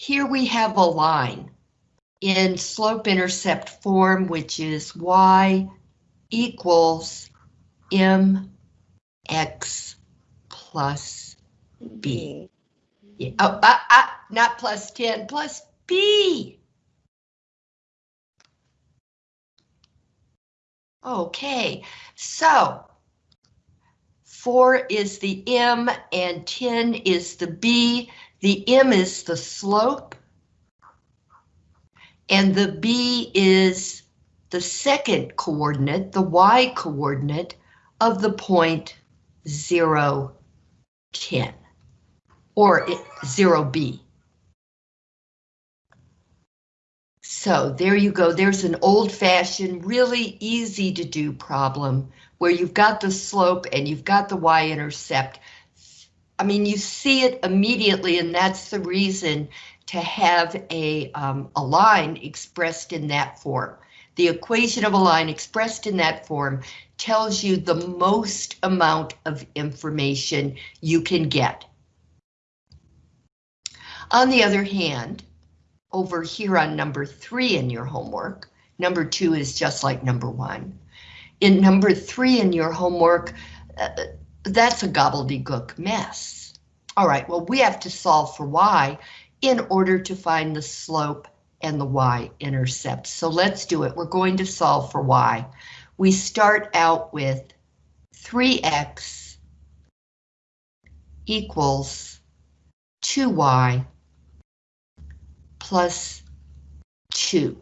here we have a line in slope-intercept form, which is y equals mx plus b. Yeah. Oh, uh, uh, not plus 10, plus b. Okay, so 4 is the m and 10 is the b. The m is the slope. And the b is the second coordinate, the y coordinate of the point 0, 10, or 0b. So there you go. There's an old-fashioned, really easy to do problem where you've got the slope and you've got the y-intercept. I mean, you see it immediately, and that's the reason to have a, um, a line expressed in that form. The equation of a line expressed in that form tells you the most amount of information you can get. On the other hand, over here on number three in your homework, number two is just like number one. In number three in your homework, uh, that's a gobbledygook mess. All right, well, we have to solve for y in order to find the slope and the y-intercept. So let's do it. We're going to solve for y. We start out with 3x equals 2y plus 2.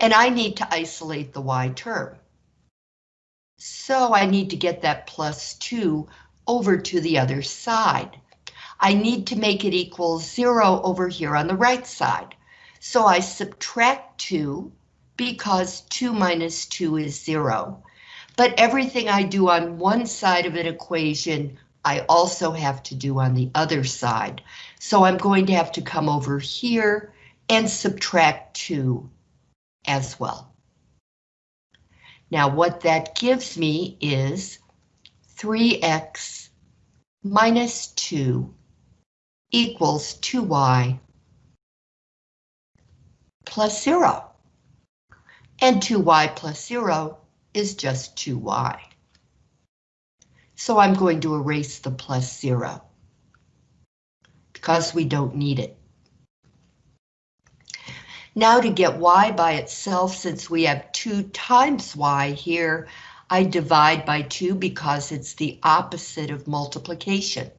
And I need to isolate the y term. So I need to get that plus 2 over to the other side. I need to make it equal 0 over here on the right side. So I subtract 2 because 2 minus 2 is 0. But everything I do on one side of an equation, I also have to do on the other side. So I'm going to have to come over here and subtract 2 as well. Now what that gives me is 3x minus 2 equals 2y plus 0. And 2y plus 0 is just 2y. So I'm going to erase the plus 0 because we don't need it. Now to get y by itself, since we have 2 times y here, I divide by 2 because it's the opposite of multiplication.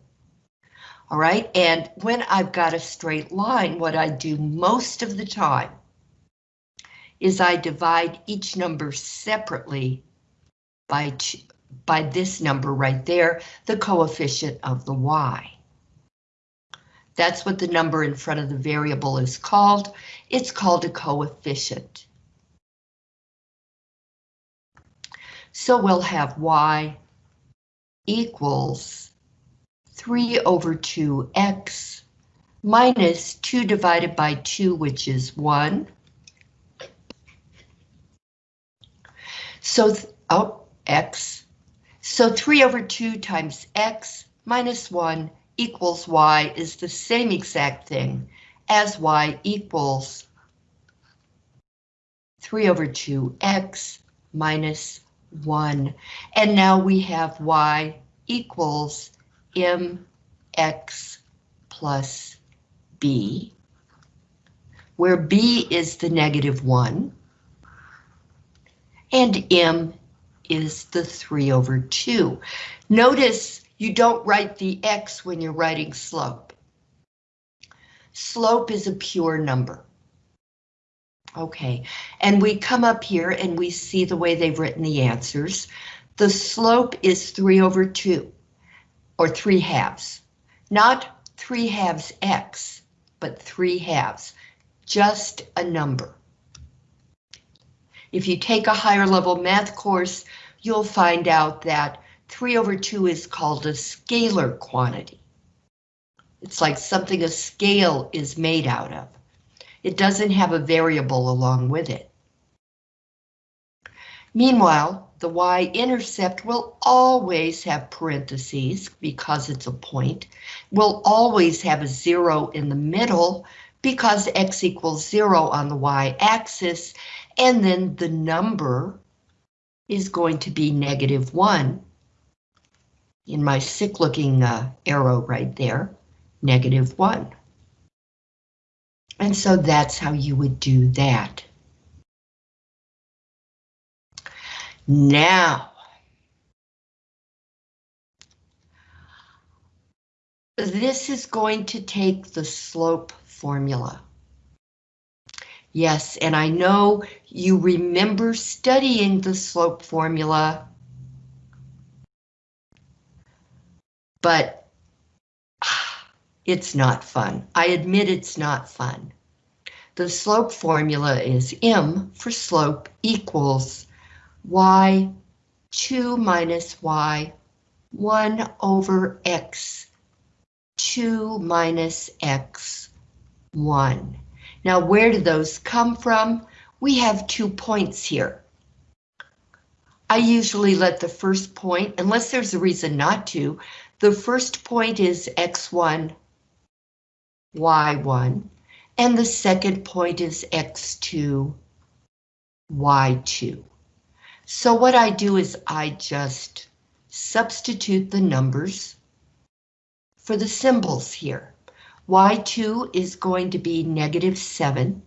All right, and when I've got a straight line, what I do most of the time is I divide each number separately by, by this number right there, the coefficient of the y. That's what the number in front of the variable is called. It's called a coefficient. So we'll have y equals 3 over 2x minus 2 divided by 2, which is 1. So, oh, x. So 3 over 2 times x minus 1 equals y is the same exact thing as y equals 3 over 2x minus 1. And now we have y equals mx plus b, where b is the negative 1, and m is the 3 over 2. Notice you don't write the x when you're writing slope. Slope is a pure number. Okay, and we come up here and we see the way they've written the answers. The slope is 3 over 2, or 3 halves. Not 3 halves x, but 3 halves. Just a number. If you take a higher level math course, you'll find out that 3 over 2 is called a scalar quantity. It's like something a scale is made out of. It doesn't have a variable along with it. Meanwhile, the y-intercept will always have parentheses because it's a point. Will always have a zero in the middle because x equals zero on the y-axis, and then the number is going to be negative one in my sick looking uh, arrow right there, negative one. And so that's how you would do that. Now, this is going to take the slope formula. Yes, and I know you remember studying the slope formula, but it's not fun. I admit it's not fun. The slope formula is m for slope equals y 2 minus y 1 over x 2 minus x 1. Now, where do those come from? We have two points here. I usually let the first point, unless there's a reason not to, the first point is x1, y1, and the second point is x2, y2. So what I do is I just substitute the numbers for the symbols here. Y2 is going to be negative 7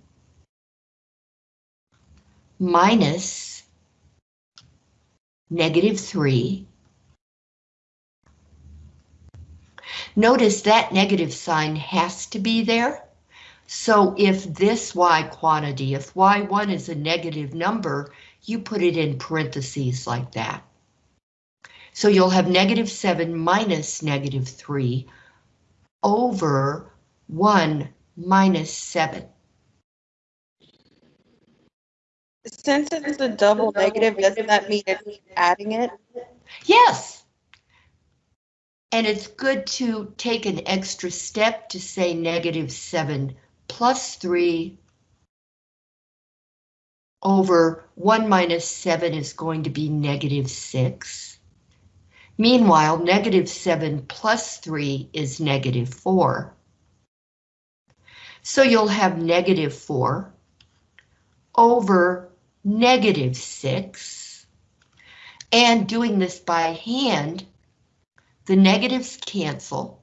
minus negative 3. Notice that negative sign has to be there. So if this y quantity, if y1 is a negative number, you put it in parentheses like that. So you'll have negative 7 minus negative 3 over 1 minus 7. Since it's a double negative, doesn't that mean it's adding it? Yes. And it's good to take an extra step to say negative 7 plus 3 over 1 minus 7 is going to be negative 6. Meanwhile, negative 7 plus 3 is negative 4. So you'll have negative 4 over negative 6. And doing this by hand, the negatives cancel.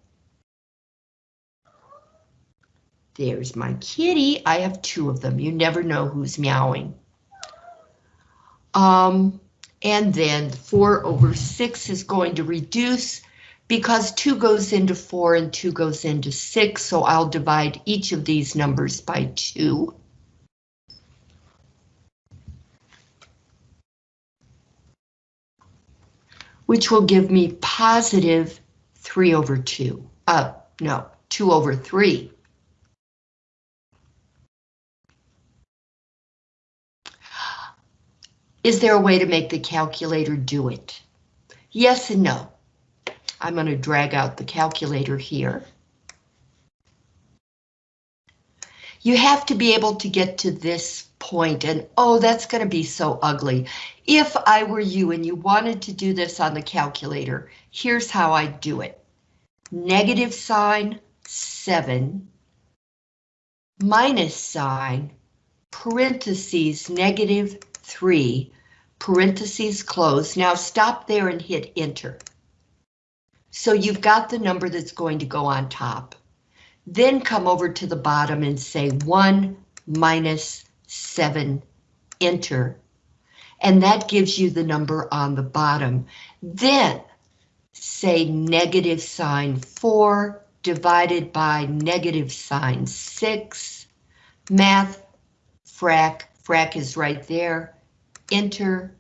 There's my kitty. I have two of them. You never know who's meowing. Um, and then 4 over 6 is going to reduce because 2 goes into 4 and 2 goes into 6, so I'll divide each of these numbers by 2. Which will give me positive 3 over 2. Uh, no, 2 over 3. Is there a way to make the calculator do it? Yes and no. I'm going to drag out the calculator here. You have to be able to get to this point and oh, that's going to be so ugly. If I were you and you wanted to do this on the calculator, here's how I do it. Negative sign 7 minus sign parentheses negative 3, parentheses close. Now stop there and hit enter. So you've got the number that's going to go on top. Then come over to the bottom and say 1 minus 7, enter. And that gives you the number on the bottom. Then say negative sign 4 divided by negative sign 6. Math, frac, frac is right there enter,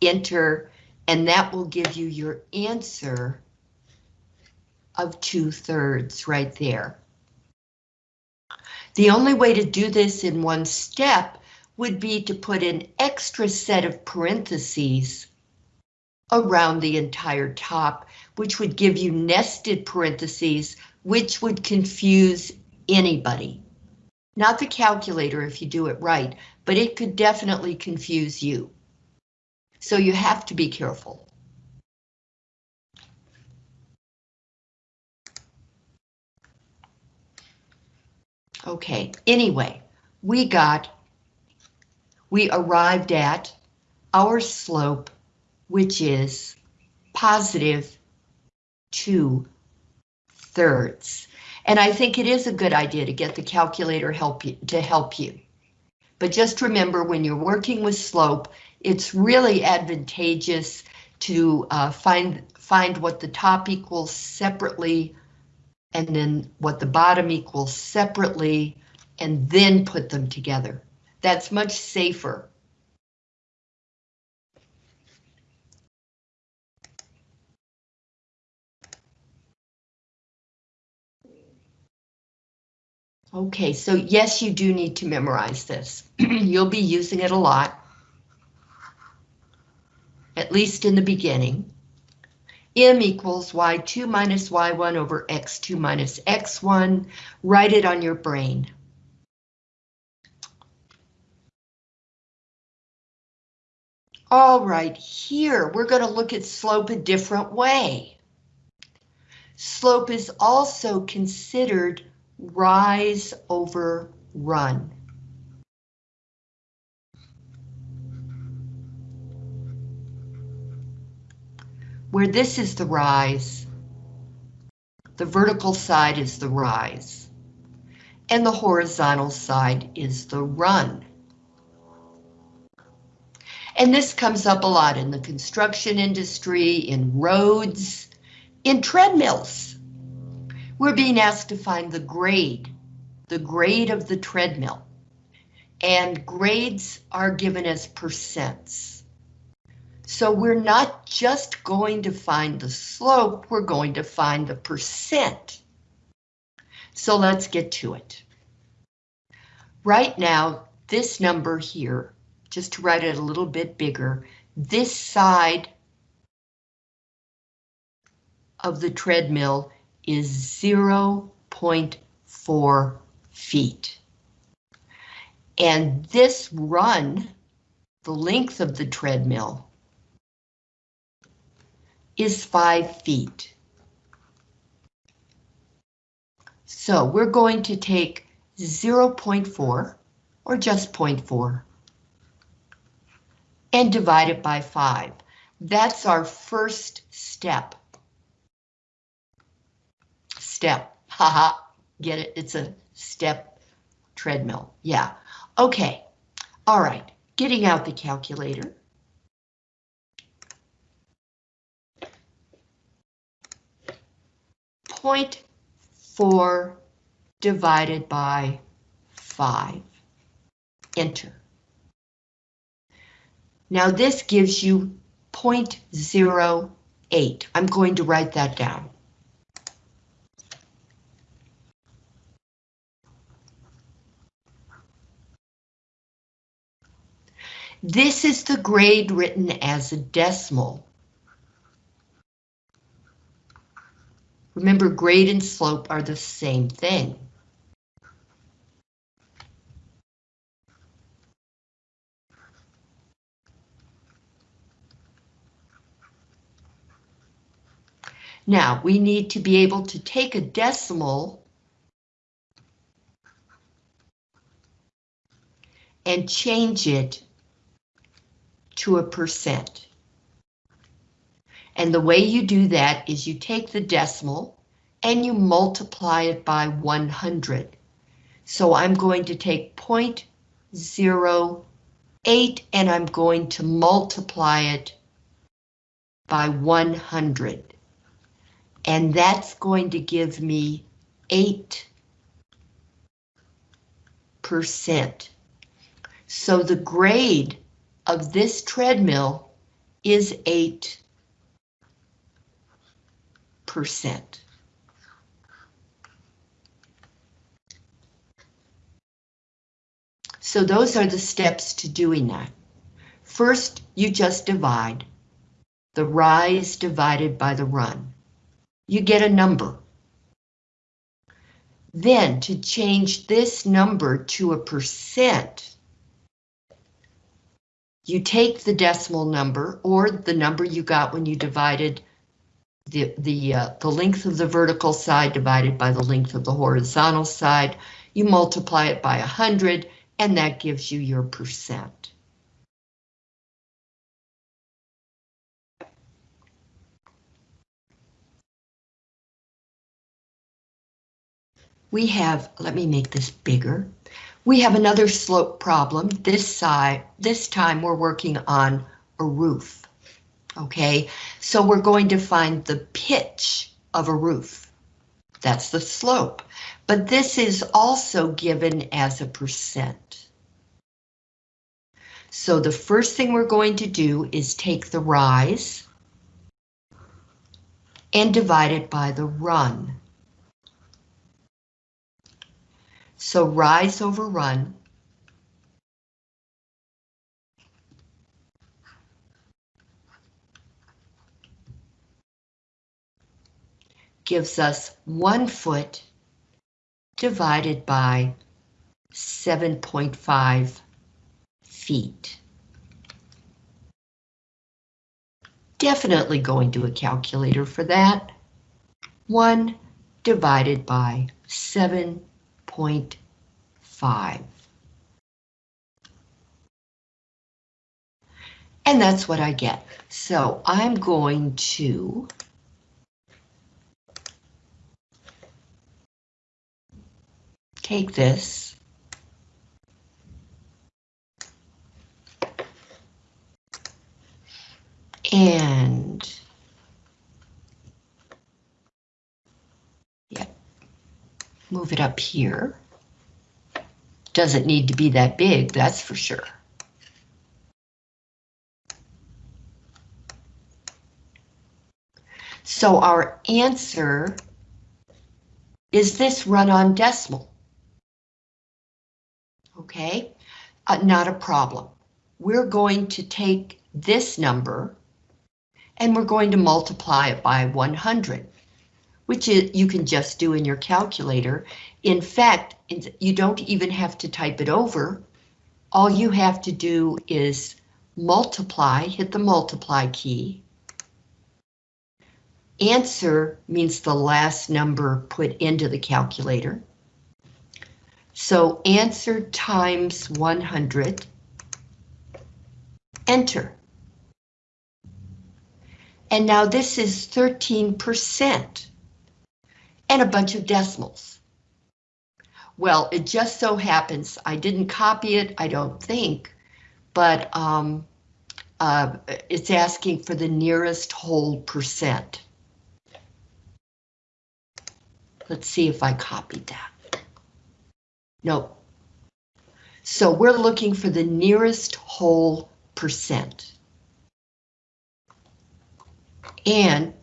enter, and that will give you your answer of two thirds right there. The only way to do this in one step would be to put an extra set of parentheses around the entire top, which would give you nested parentheses, which would confuse anybody. Not the calculator if you do it right, but it could definitely confuse you. So you have to be careful. Okay, anyway, we got, we arrived at our slope, which is positive two thirds. And I think it is a good idea to get the calculator help you to help you. But just remember when you're working with slope, it's really advantageous to uh, find find what the top equals separately and then what the bottom equals separately and then put them together. That's much safer. Okay, so yes, you do need to memorize this. You'll be using it a lot. At least in the beginning. M equals y2 minus y1 over x2 minus x1. Write it on your brain. All right, here we're going to look at slope a different way. Slope is also considered rise over run. Where this is the rise, the vertical side is the rise, and the horizontal side is the run. And this comes up a lot in the construction industry, in roads, in treadmills. We're being asked to find the grade, the grade of the treadmill. And grades are given as percents. So we're not just going to find the slope, we're going to find the percent. So let's get to it. Right now, this number here, just to write it a little bit bigger, this side of the treadmill is 0.4 feet. And this run, the length of the treadmill, is 5 feet. So we're going to take 0.4, or just 0.4, and divide it by 5. That's our first step step. Haha, get it? It's a step treadmill. Yeah. Okay. All right. Getting out the calculator. Point four divided by five. Enter. Now this gives you 0.08. I'm going to write that down. This is the grade written as a decimal. Remember, grade and slope are the same thing. Now, we need to be able to take a decimal and change it to a percent. And the way you do that is you take the decimal and you multiply it by 100. So I'm going to take 0.08 and I'm going to multiply it by 100. And that's going to give me 8%. So the grade of this treadmill is 8%. So those are the steps to doing that. First, you just divide. The rise divided by the run. You get a number. Then to change this number to a percent, you take the decimal number or the number you got when you divided the the uh, the length of the vertical side divided by the length of the horizontal side. you multiply it by 100, and that gives you your percent. We have, let me make this bigger. We have another slope problem. This side, this time we're working on a roof. Okay, so we're going to find the pitch of a roof. That's the slope, but this is also given as a percent. So the first thing we're going to do is take the rise and divide it by the run. So rise over run. gives us one foot divided by 7.5 feet. Definitely going to a calculator for that. 1 divided by 7.5. And that's what I get. So I'm going to take this. And yeah, move it up here. Doesn't need to be that big, that's for sure. So our answer is this run-on decimal okay? Uh, not a problem. We're going to take this number and we're going to multiply it by 100, which is, you can just do in your calculator. In fact, you don't even have to type it over. All you have to do is multiply, hit the multiply key. Answer means the last number put into the calculator. So answer times 100, enter. And now this is 13% and a bunch of decimals. Well, it just so happens, I didn't copy it, I don't think, but um, uh, it's asking for the nearest whole percent. Let's see if I copied that. Nope. So we're looking for the nearest whole percent. And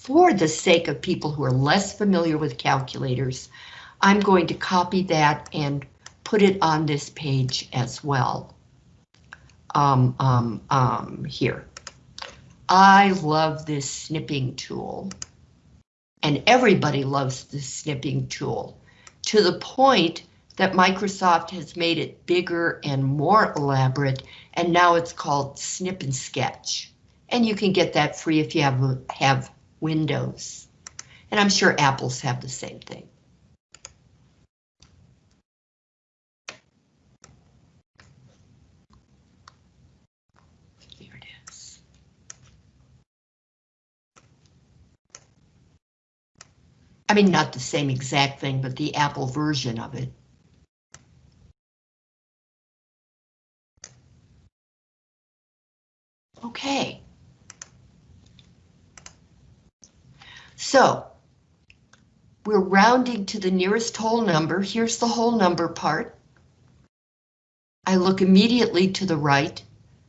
for the sake of people who are less familiar with calculators, I'm going to copy that and put it on this page as well. Um, um, um, here. I love this snipping tool. And everybody loves this snipping tool to the point that Microsoft has made it bigger and more elaborate, and now it's called Snip and Sketch. And you can get that free if you have, have Windows. And I'm sure Apples have the same thing. It is. I mean, not the same exact thing, but the Apple version of it. Okay. So we're rounding to the nearest whole number. Here's the whole number part. I look immediately to the right.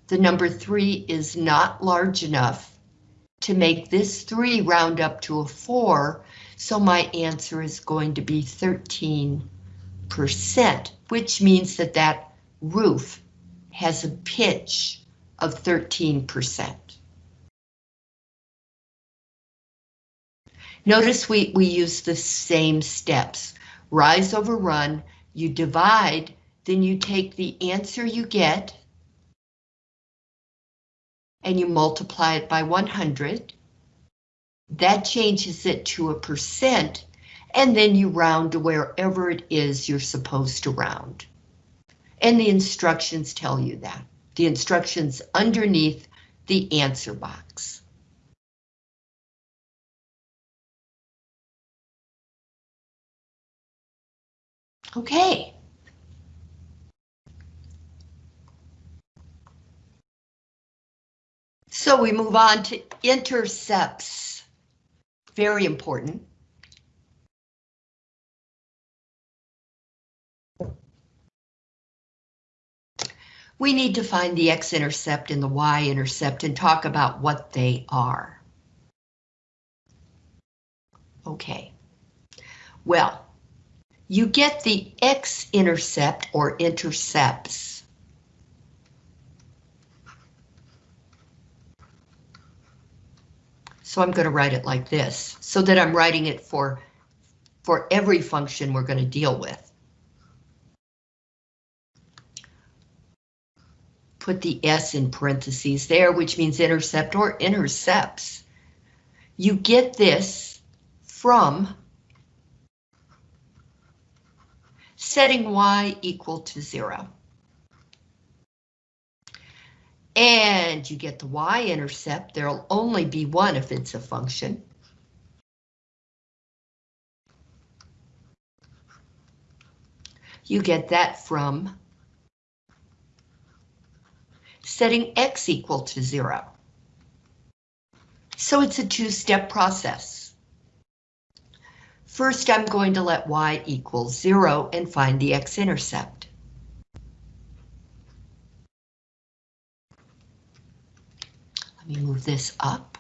The number three is not large enough to make this three round up to a four, so my answer is going to be 13%, which means that that roof has a pitch of 13%. Notice we, we use the same steps. Rise over run, you divide, then you take the answer you get and you multiply it by 100. That changes it to a percent, and then you round to wherever it is you're supposed to round. And the instructions tell you that. The instructions underneath the answer box. Okay. So we move on to intercepts. Very important. We need to find the x-intercept and the y-intercept and talk about what they are. Okay. Well, you get the x-intercept or intercepts So I'm going to write it like this, so that I'm writing it for, for every function we're going to deal with. Put the S in parentheses there, which means intercept or intercepts. You get this from setting y equal to zero. And you get the y-intercept, there'll only be one if it's a function. You get that from setting x equal to zero. So it's a two-step process. First, I'm going to let y equal zero and find the x-intercept. Let me move this up.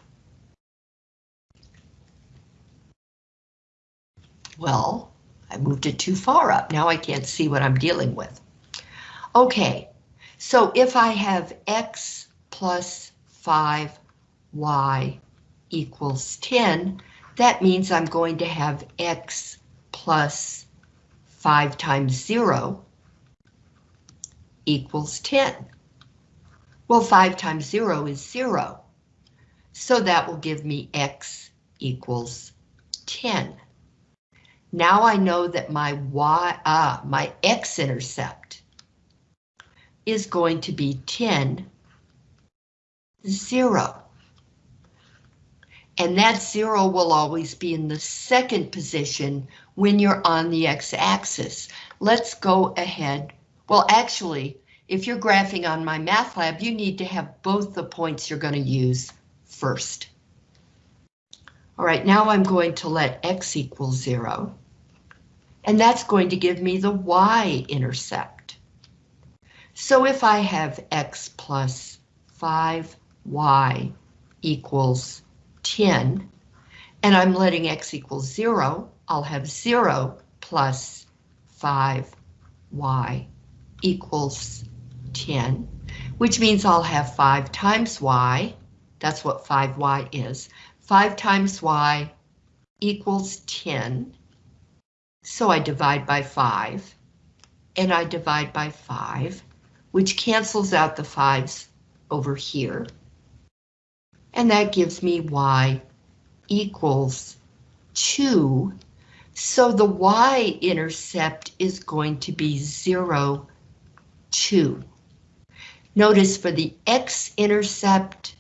Well, I moved it too far up. Now I can't see what I'm dealing with. Okay, so if I have x plus 5y equals 10, that means I'm going to have x plus 5 times 0 equals 10. Well, 5 times 0 is 0. So that will give me x equals 10. Now I know that my y, ah, my x-intercept is going to be 10, 0. And that 0 will always be in the second position when you're on the x-axis. Let's go ahead. Well, actually, if you're graphing on MyMathLab, you need to have both the points you're going to use first. All right, now I'm going to let x equal zero. And that's going to give me the y-intercept. So if I have x plus 5y equals 10, and I'm letting x equal 0, I'll have 0 plus 5y equals 10, which means I'll have 5 times y, that's what 5y is, 5 times y equals 10, so I divide by 5, and I divide by 5, which cancels out the 5's over here, and that gives me y equals 2, so the y-intercept is going to be 0, 2. Notice for the x-intercept,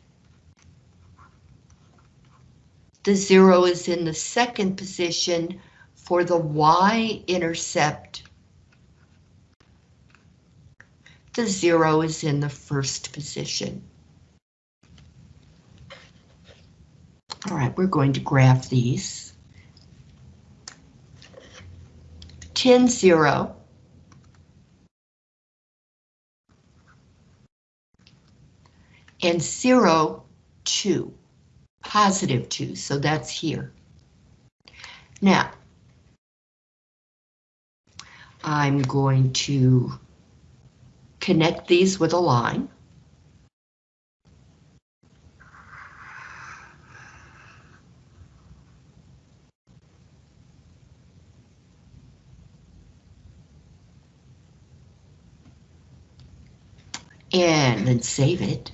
the zero is in the second position. For the y-intercept, the zero is in the first position. Right, we're going to graph these. 10, 0. and 0, 2, positive 2, so that's here. Now, I'm going to connect these with a line. And then save it.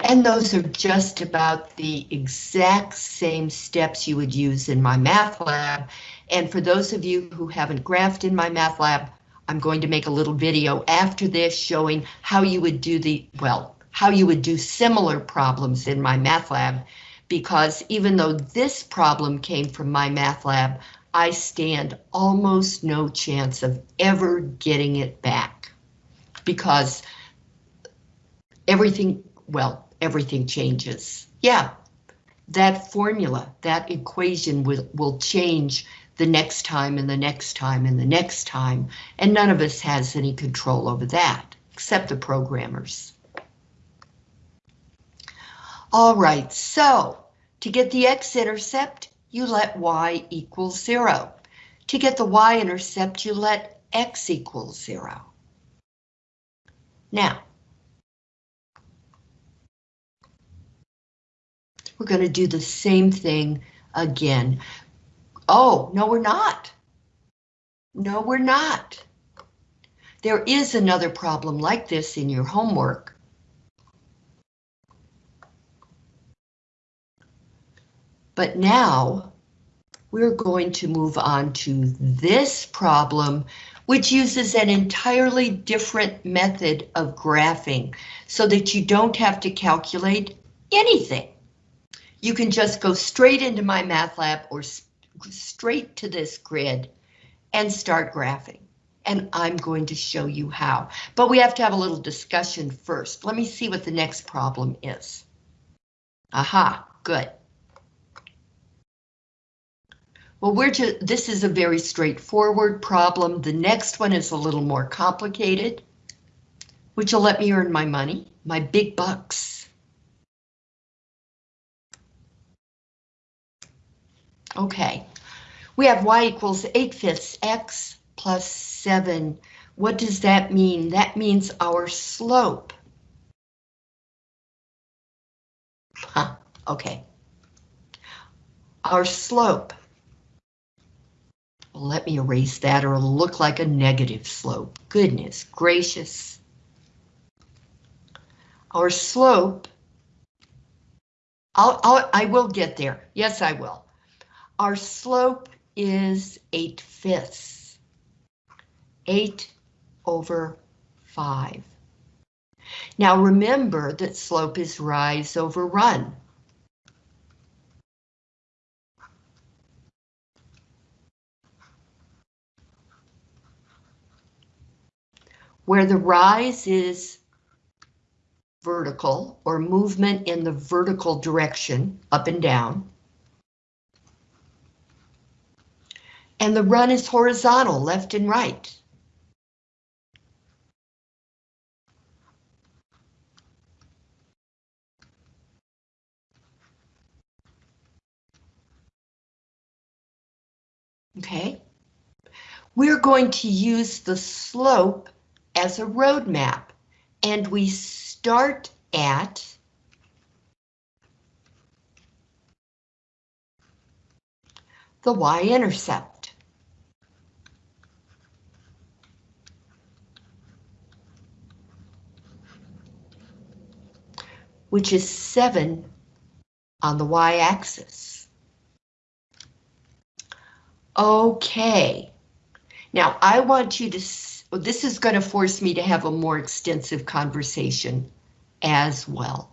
And those are just about the exact same steps you would use in MyMathLab. And for those of you who haven't graphed in MyMathLab, I'm going to make a little video after this showing how you would do the, well, how you would do similar problems in MyMathLab, because even though this problem came from MyMathLab, I stand almost no chance of ever getting it back. Because everything, well, everything changes. Yeah, that formula, that equation will, will change the next time and the next time and the next time, and none of us has any control over that, except the programmers. All right, so to get the x-intercept, you let y equal zero. To get the y-intercept, you let x equal zero. Now, we're going to do the same thing again. Oh, no, we're not. No, we're not. There is another problem like this in your homework. But now we're going to move on to this problem, which uses an entirely different method of graphing so that you don't have to calculate anything. You can just go straight into MyMathLab or straight to this grid and start graphing. And I'm going to show you how. But we have to have a little discussion first. Let me see what the next problem is. Aha, good. Well, we're just, this is a very straightforward problem. The next one is a little more complicated, which will let me earn my money, my big bucks. Okay, we have y equals 8 fifths x plus 7. What does that mean? That means our slope. Huh, okay. Our slope. Well, let me erase that or it'll look like a negative slope. Goodness gracious. Our slope, I'll, I'll, I will get there. Yes, I will. Our slope is 8 fifths. 8 over 5. Now remember that slope is rise over run. Where the rise is vertical or movement in the vertical direction, up and down. And the run is horizontal, left and right. Okay. We're going to use the slope as a roadmap, and we start at the y-intercept. which is 7 on the y-axis. Okay, now I want you to well, this is going to force me to have a more extensive conversation as well.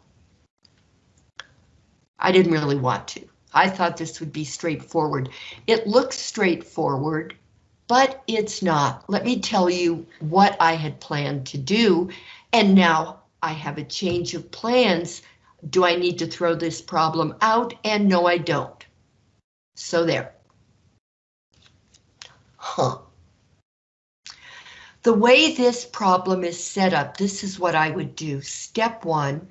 I didn't really want to. I thought this would be straightforward. It looks straightforward, but it's not. Let me tell you what I had planned to do, and now I have a change of plans. Do I need to throw this problem out? And no, I don't. So there. Huh. The way this problem is set up, this is what I would do. Step one.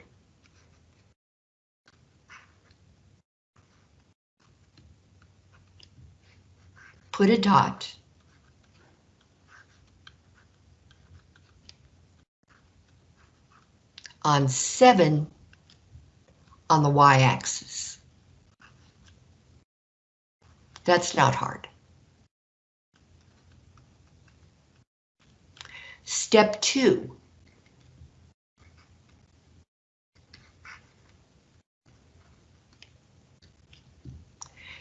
Put a dot. on 7 on the y-axis. That's not hard. Step two.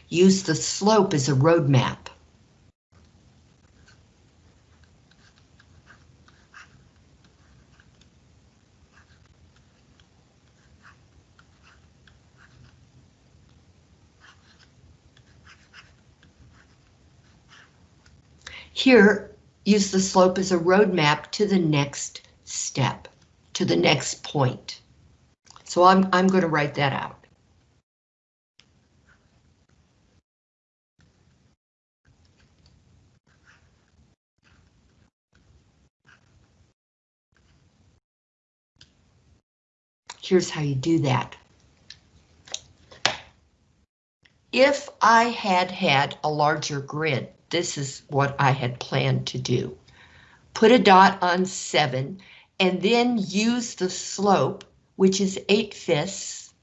Use the slope as a roadmap. Here, use the slope as a roadmap to the next step, to the next point. So I'm, I'm going to write that out. Here's how you do that. If I had had a larger grid, this is what I had planned to do. Put a dot on 7 and then use the slope, which is 8 fifths,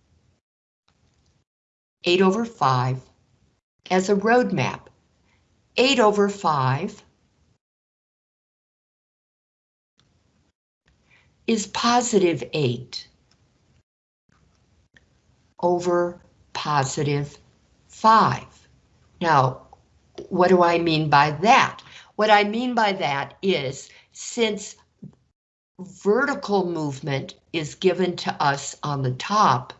8 over 5, as a roadmap. 8 over 5 is positive 8 over positive 5. Now, what do I mean by that? What I mean by that is since vertical movement is given to us on the top,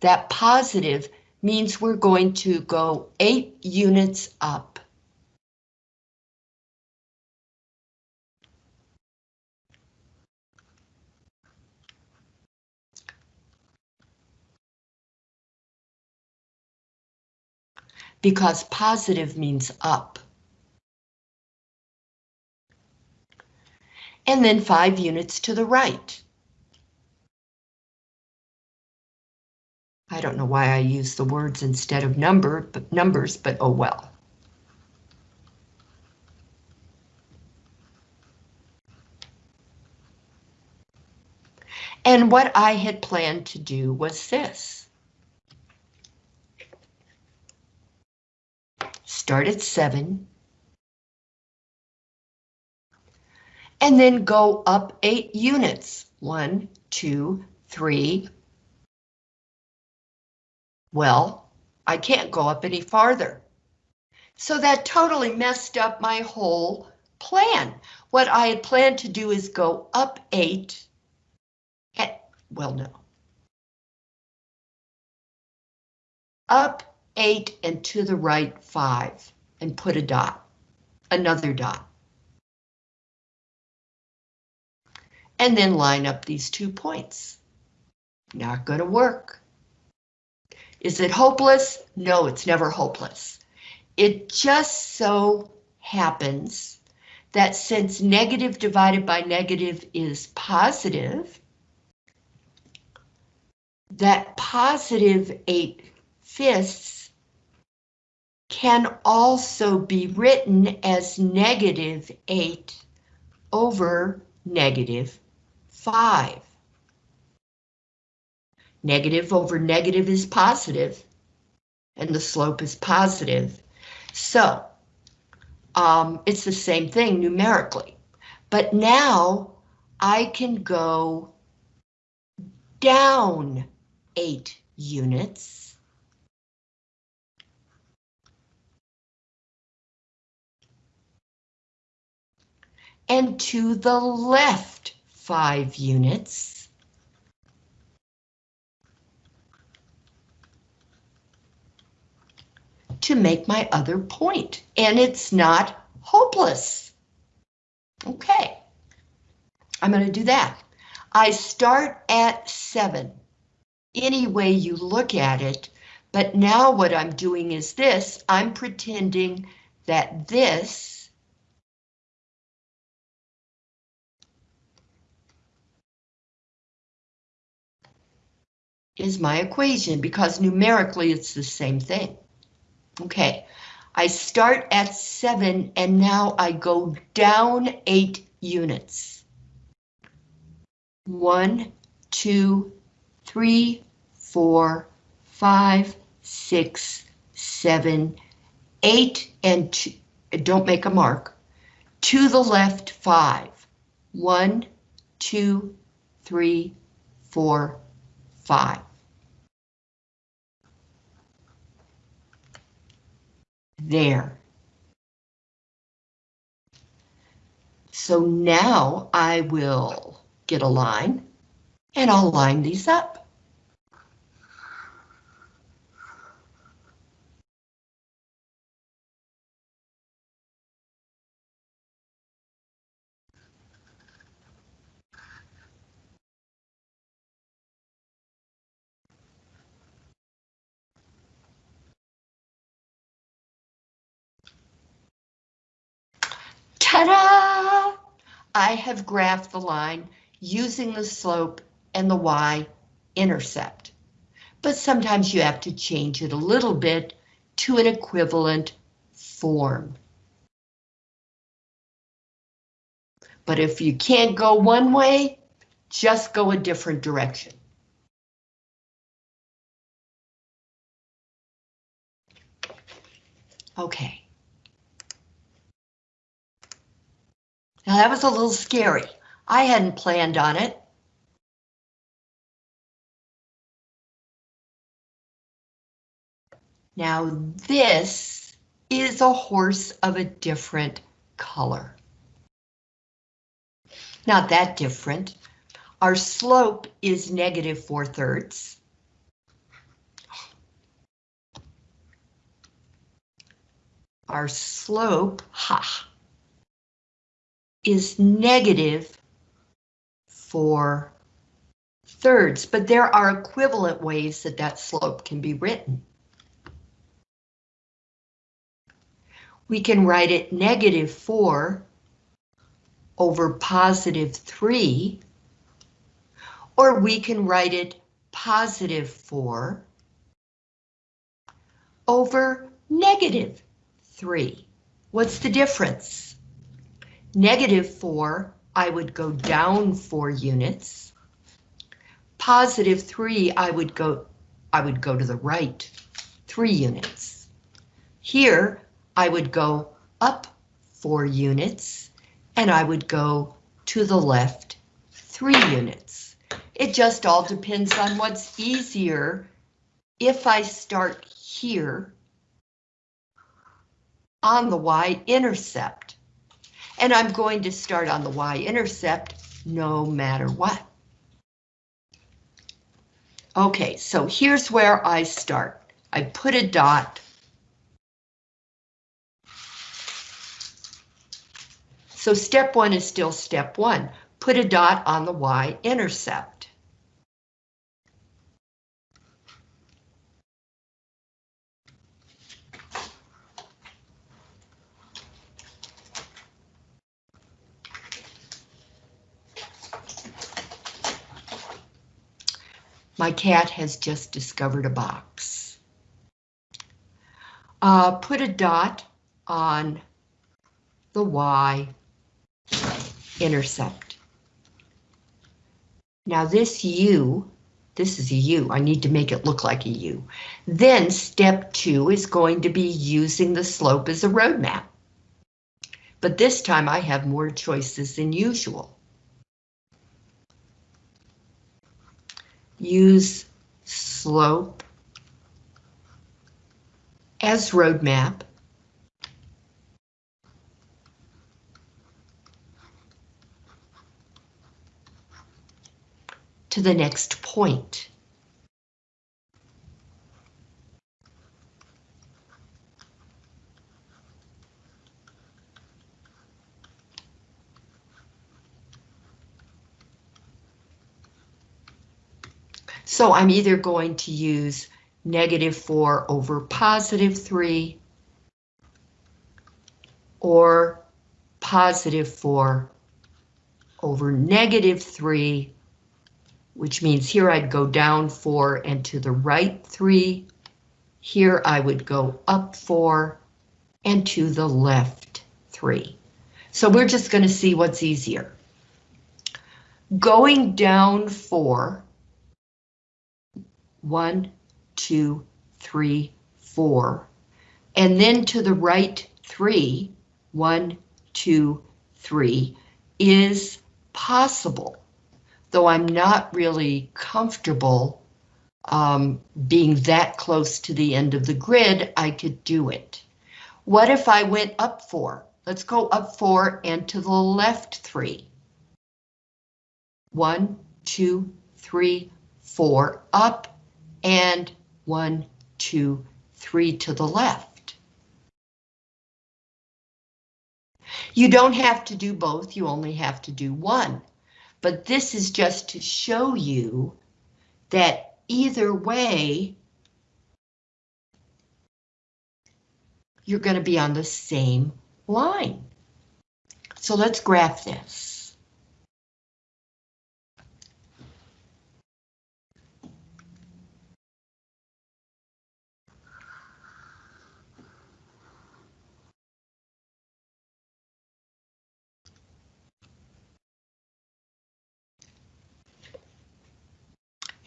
that positive means we're going to go eight units up. Because positive means up. And then five units to the right. I don't know why I use the words instead of number, but numbers, but oh well. And what I had planned to do was this. Start at 7. And then go up 8 units. One, two, three. Well, I can't go up any farther. So that totally messed up my whole plan. What I had planned to do is go up 8. At, well, no. Up 8 and to the right 5 and put a dot, another dot. And then line up these two points. Not going to work. Is it hopeless? No, it's never hopeless. It just so happens that since negative divided by negative is positive, that positive 8 fifths can also be written as negative 8 over negative 5. Negative over negative is positive, and the slope is positive. So, um, it's the same thing numerically. But now I can go down 8 units and to the left five units. to make my other point, and it's not hopeless. Okay, I'm going to do that. I start at 7, any way you look at it, but now what I'm doing is this, I'm pretending that this is my equation because numerically it's the same thing. Okay, I start at 7 and now I go down 8 units. One, two, three, four, five, six, seven, eight, and two, don't make a mark. To the left, five. One, two, three, four, five. there. So now I will get a line and I'll line these up. Ta-da! I have graphed the line using the slope and the y-intercept. But sometimes you have to change it a little bit to an equivalent form. But if you can't go one way, just go a different direction. Okay. Now that was a little scary. I hadn't planned on it. Now this is a horse of a different color. Not that different. Our slope is negative four thirds. Our slope, ha, is negative four thirds, but there are equivalent ways that that slope can be written. We can write it negative four over positive three, or we can write it positive four over negative three. What's the difference? Negative 4, I would go down 4 units. Positive 3, I would go I would go to the right 3 units. Here, I would go up 4 units, and I would go to the left 3 units. It just all depends on what's easier if I start here on the y-intercept and I'm going to start on the y-intercept no matter what. Okay, so here's where I start. I put a dot. So step one is still step one. Put a dot on the y-intercept. My cat has just discovered a box. Uh, put a dot on the Y intercept. Now this U, this is a U, I need to make it look like a U. Then step two is going to be using the slope as a roadmap. But this time I have more choices than usual. Use slope as roadmap. to the next point. So I'm either going to use negative 4 over positive 3 or positive 4 over negative 3, which means here I'd go down 4 and to the right 3. Here I would go up 4 and to the left 3. So we're just going to see what's easier. Going down 4 one, two, three, four, and then to the right three, one, two, three, is possible, though I'm not really comfortable um, being that close to the end of the grid, I could do it. What if I went up four? Let's go up four and to the left three. One, two, three, four up, and one, two, three to the left. You don't have to do both, you only have to do one. But this is just to show you that either way, you're going to be on the same line. So let's graph this.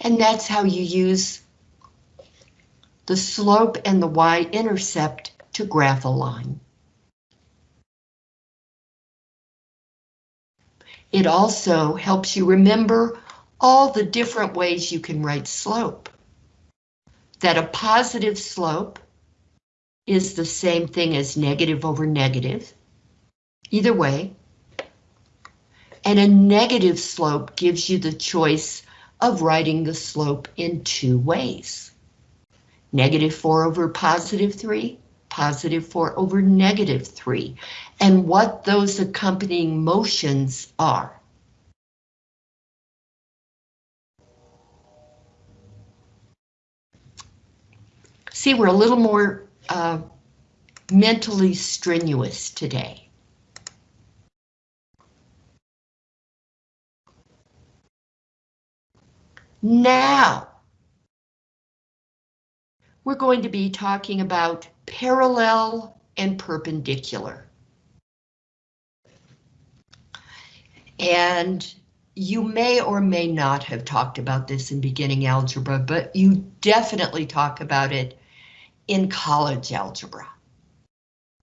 And that's how you use the slope and the y-intercept to graph a line. It also helps you remember all the different ways you can write slope. That a positive slope is the same thing as negative over negative, either way. And a negative slope gives you the choice of writing the slope in two ways. Negative 4 over positive 3, positive 4 over negative 3, and what those accompanying motions are. See, we're a little more uh, mentally strenuous today. Now, we're going to be talking about parallel and perpendicular. And you may or may not have talked about this in beginning algebra, but you definitely talk about it in college algebra.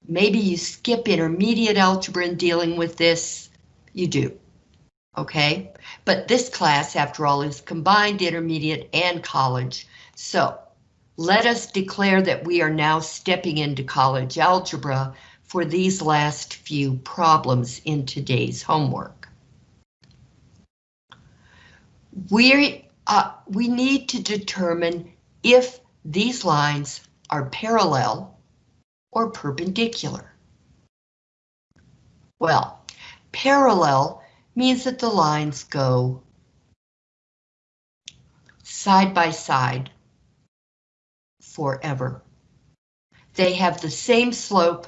Maybe you skip intermediate algebra in dealing with this, you do, okay? But this class, after all, is combined intermediate and college, so let us declare that we are now stepping into college algebra for these last few problems in today's homework. We uh, we need to determine if these lines are parallel or perpendicular. Well, parallel means that the lines go side by side forever. They have the same slope,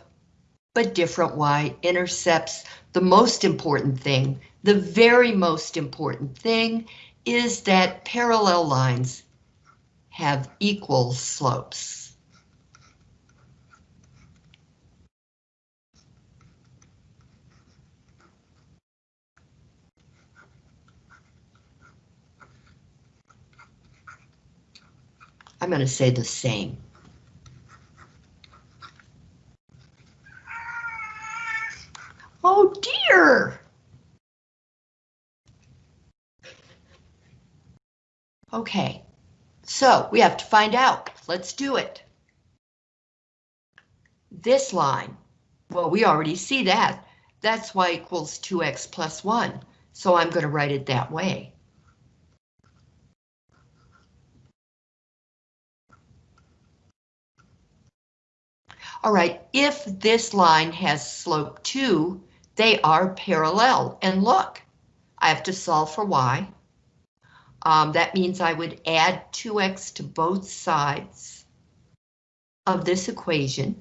but different y-intercepts. The most important thing, the very most important thing, is that parallel lines have equal slopes. I'm going to say the same. Oh dear! Okay, so we have to find out. Let's do it. This line, well, we already see that. That's y equals 2x plus 1, so I'm going to write it that way. All right, if this line has slope 2, they are parallel. And look, I have to solve for y. Um, that means I would add 2x to both sides of this equation.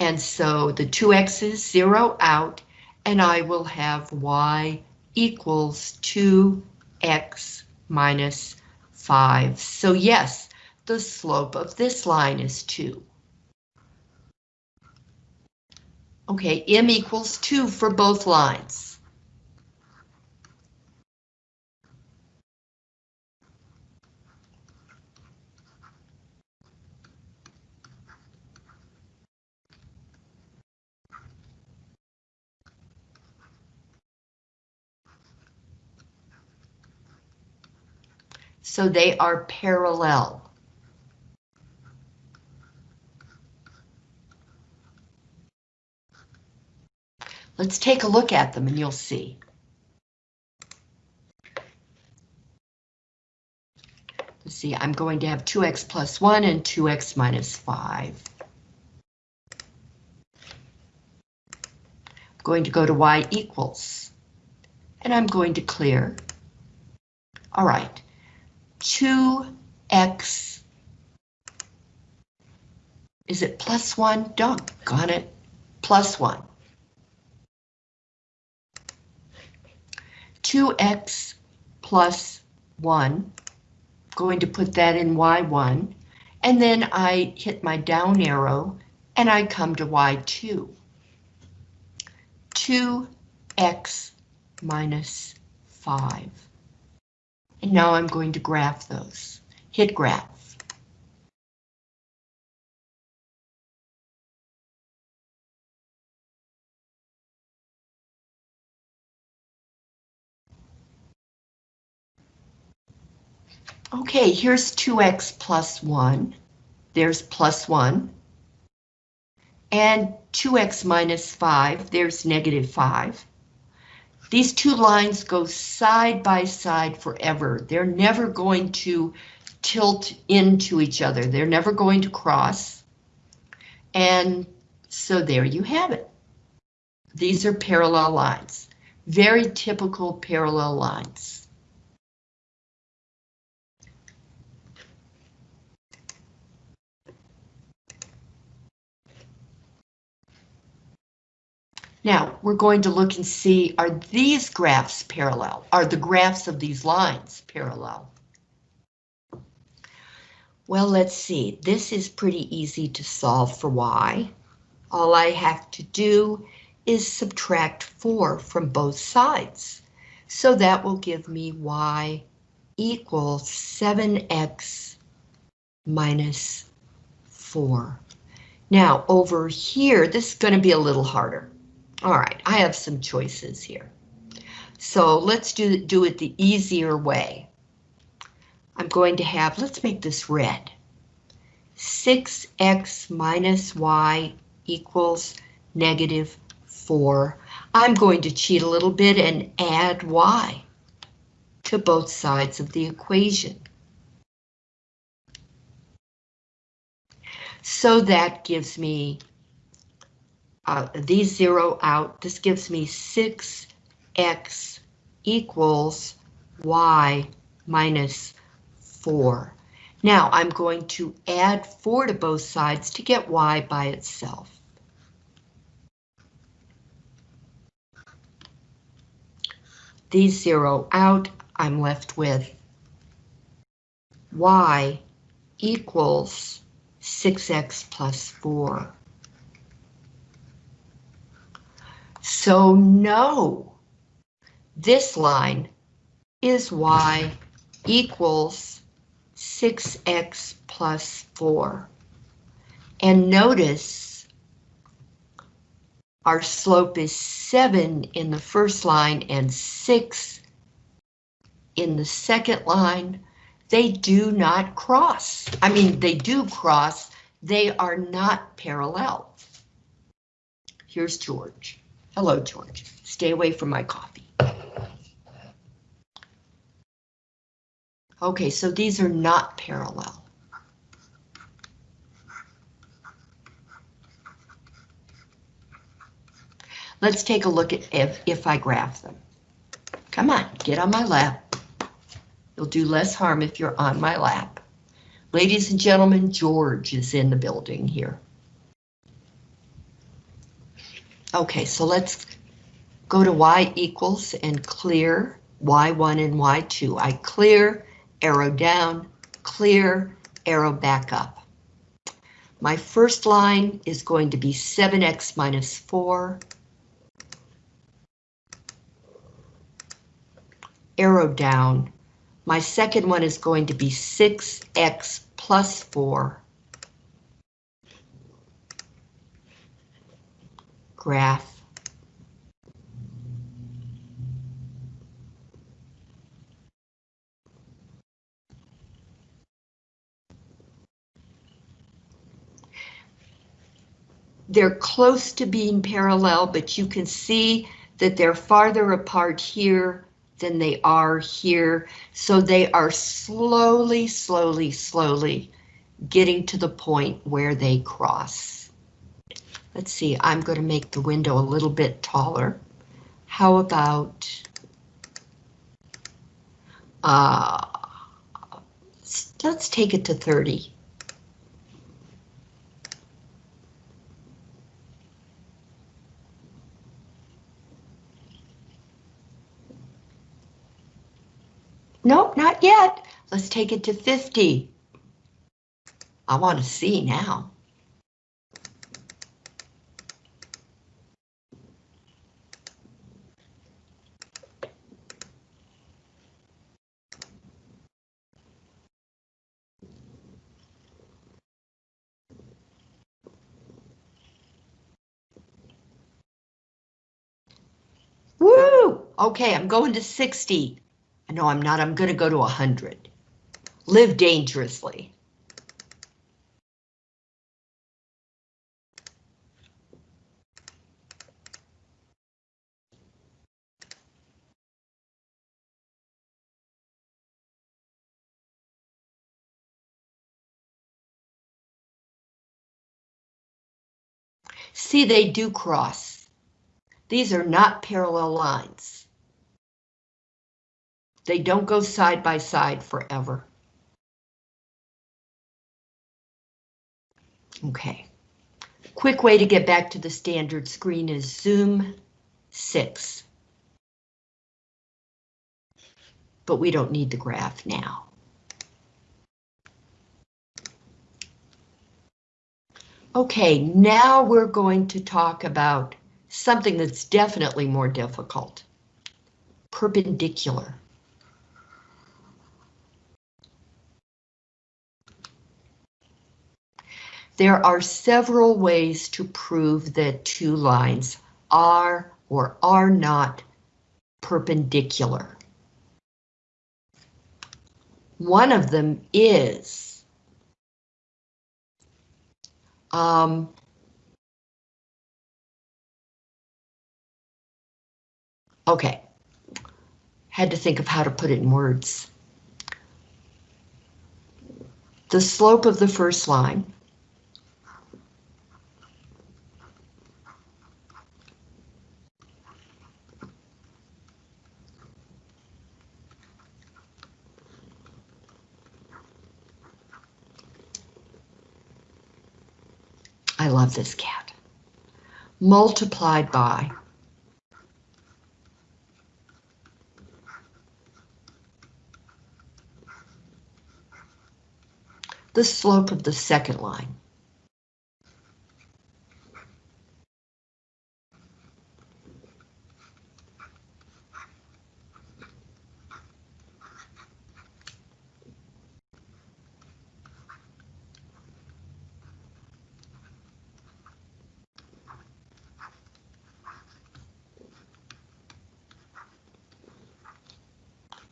And so the 2x's zero out, and I will have y equals 2x minus 5. So yes, the slope of this line is 2. Okay, m equals 2 for both lines. so they are parallel. Let's take a look at them and you'll see. Let's see, I'm going to have 2x plus 1 and 2x minus 5. I'm going to go to y equals, and I'm going to clear. All right, 2x, is it plus 1? Doggone it, plus 1. 2x plus 1 going to put that in Y1, and then I hit my down arrow and I come to Y2. 2x minus 5. And now I'm going to graph those. Hit graph. Okay, here's 2x plus 1. There's plus 1. And 2x minus 5, there's negative 5. These two lines go side by side forever. They're never going to tilt into each other. They're never going to cross. And so there you have it. These are parallel lines. Very typical parallel lines. Now, we're going to look and see, are these graphs parallel? Are the graphs of these lines parallel? Well, let's see. This is pretty easy to solve for y. All I have to do is subtract 4 from both sides. So that will give me y equals 7x minus 4. Now, over here, this is going to be a little harder. All right, I have some choices here. So let's do, do it the easier way. I'm going to have, let's make this red. 6x minus y equals negative 4. I'm going to cheat a little bit and add y to both sides of the equation. So that gives me uh, these zero out. This gives me 6x equals y minus 4. Now I'm going to add 4 to both sides to get y by itself. These zero out, I'm left with y equals 6x plus 4. So no, this line is y equals 6x plus 4. And notice our slope is 7 in the first line and 6 in the second line. They do not cross. I mean, they do cross. They are not parallel. Here's George. Hello, George. Stay away from my coffee. Okay, so these are not parallel. Let's take a look at if, if I graph them. Come on, get on my lap. You'll do less harm if you're on my lap. Ladies and gentlemen, George is in the building here. Okay, so let's go to y equals and clear y1 and y2. I clear, arrow down, clear, arrow back up. My first line is going to be 7x minus 4. Arrow down. My second one is going to be 6x plus 4. Graph. they're close to being parallel, but you can see that they're farther apart here than they are here. So they are slowly, slowly, slowly getting to the point where they cross. Let's see, I'm going to make the window a little bit taller. How about uh, let's take it to 30. Nope, not yet. Let's take it to 50. I want to see now. Okay, I'm going to 60. No, I'm not. I'm going to go to 100. Live dangerously. See, they do cross. These are not parallel lines. They don't go side by side forever. Okay. Quick way to get back to the standard screen is zoom 6. But we don't need the graph now. Okay, now we're going to talk about something that's definitely more difficult. Perpendicular. There are several ways to prove that two lines are or are not perpendicular. One of them is um, okay, had to think of how to put it in words. The slope of the first line love this cat. Multiplied by the slope of the second line.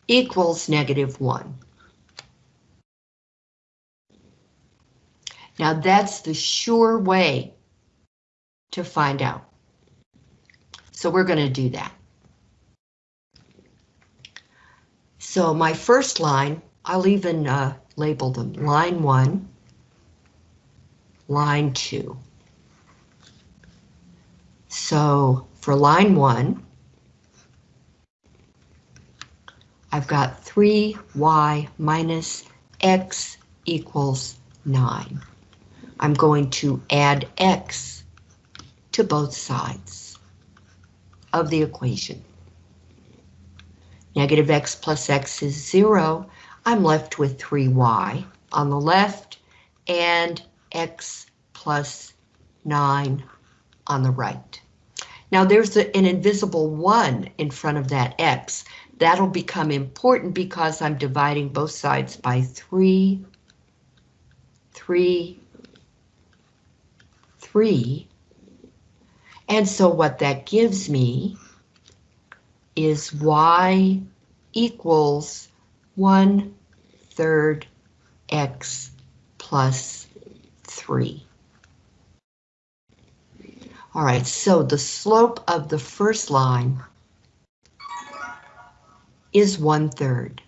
Equals negative 1. Now that's the sure way to find out. So we're going to do that. So my first line, I'll even uh, label them line 1, line 2. So for line 1, I've got 3y minus x equals 9. I'm going to add x to both sides of the equation. Negative x plus x is 0. I'm left with 3y on the left and x plus 9 on the right. Now there's an invisible 1 in front of that x. That'll become important because I'm dividing both sides by 3, 3, 3. And so what that gives me is y equals 1 third x plus 3. All right, so the slope of the first line is one third.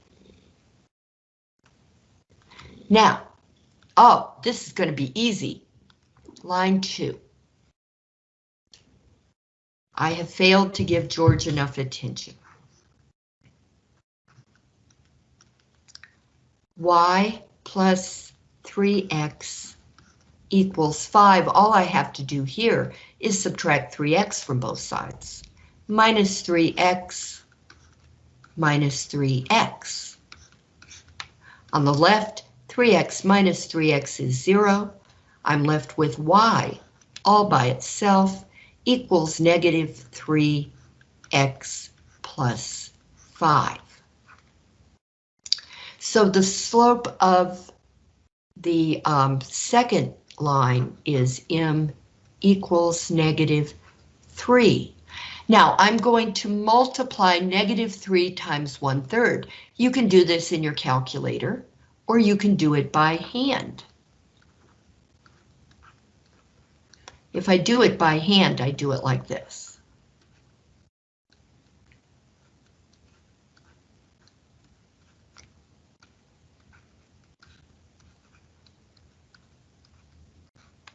Now, oh, this is going to be easy. Line two. I have failed to give George enough attention. y plus 3x equals 5. All I have to do here is subtract 3x from both sides. Minus 3x minus 3x. On the left, 3x minus 3x is 0. I'm left with y all by itself equals negative 3x plus 5. So the slope of the um, second line is m equals negative 3. Now I'm going to multiply negative 3 times 1 third. You can do this in your calculator or you can do it by hand. If I do it by hand, I do it like this.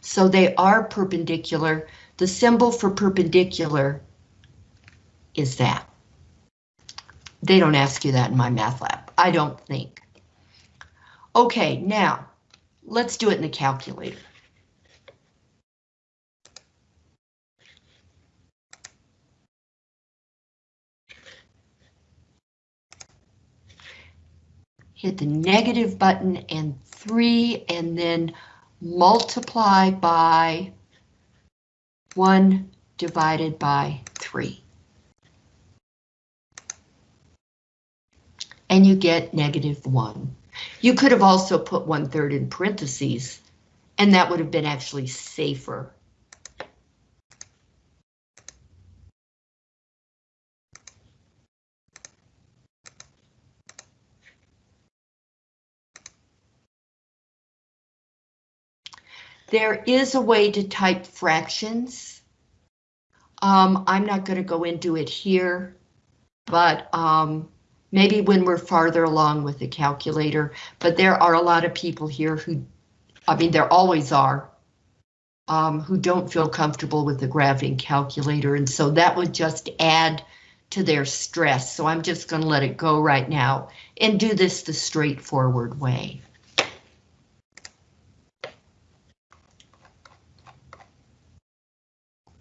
So they are perpendicular. The symbol for perpendicular is that. They don't ask you that in MyMathLab. I don't think. Okay, now let's do it in the calculator. Hit the negative button and three and then multiply by 1 divided by 3. And you get negative 1. You could have also put 1 third in parentheses, and that would have been actually safer. There is a way to type fractions. Um, I'm not going to go into it here, but um, maybe when we're farther along with the calculator, but there are a lot of people here who, I mean, there always are, um, who don't feel comfortable with the graphing calculator, and so that would just add to their stress. So I'm just going to let it go right now and do this the straightforward way.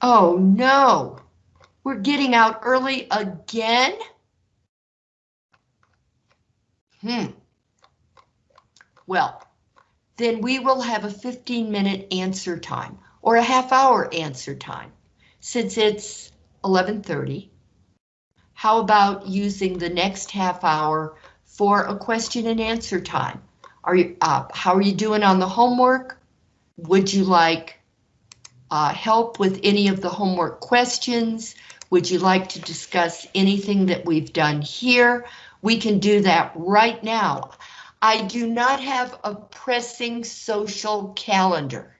Oh no, we're getting out early again? Hmm. Well, then we will have a 15 minute answer time or a half hour answer time. Since it's 1130, how about using the next half hour for a question and answer time? Are you, uh, how are you doing on the homework? Would you like uh, help with any of the homework questions? Would you like to discuss anything that we've done here? We can do that right now. I do not have a pressing social calendar.